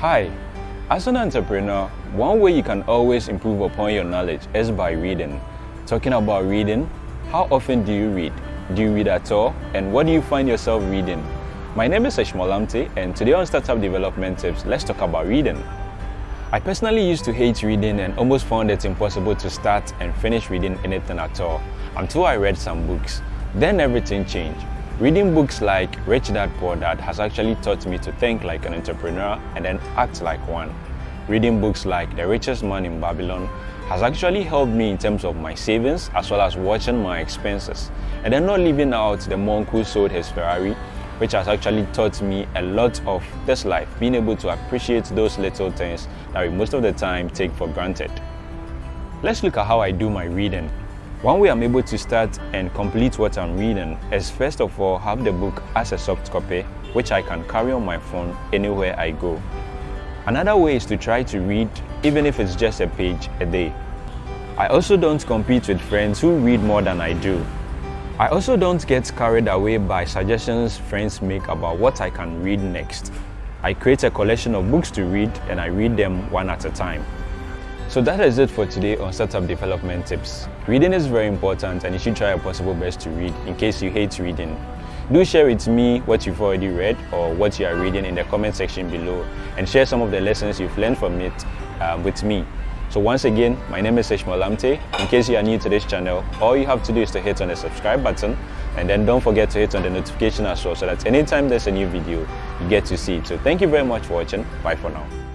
Hi, as an entrepreneur, one way you can always improve upon your knowledge is by reading. Talking about reading, how often do you read? Do you read at all? And what do you find yourself reading? My name is Ishmael Lamte and today on Startup Development Tips, let's talk about reading. I personally used to hate reading and almost found it impossible to start and finish reading anything at all until I read some books. Then everything changed. Reading books like Rich Dad Poor Dad has actually taught me to think like an entrepreneur and then act like one. Reading books like The Richest Man in Babylon has actually helped me in terms of my savings as well as watching my expenses and then not leaving out the monk who sold his Ferrari which has actually taught me a lot of this life, being able to appreciate those little things that we most of the time take for granted. Let's look at how I do my reading. One way I'm able to start and complete what I'm reading is first of all have the book as a soft copy which I can carry on my phone anywhere I go. Another way is to try to read even if it's just a page a day. I also don't compete with friends who read more than I do. I also don't get carried away by suggestions friends make about what I can read next. I create a collection of books to read and I read them one at a time. So that is it for today on Startup Development Tips. Reading is very important and you should try your possible best to read in case you hate reading. Do share with me what you've already read or what you are reading in the comment section below and share some of the lessons you've learned from it uh, with me. So once again, my name is Ishmael Lamte. In case you are new to this channel, all you have to do is to hit on the subscribe button and then don't forget to hit on the notification as well so that anytime there's a new video, you get to see it. So thank you very much for watching. Bye for now.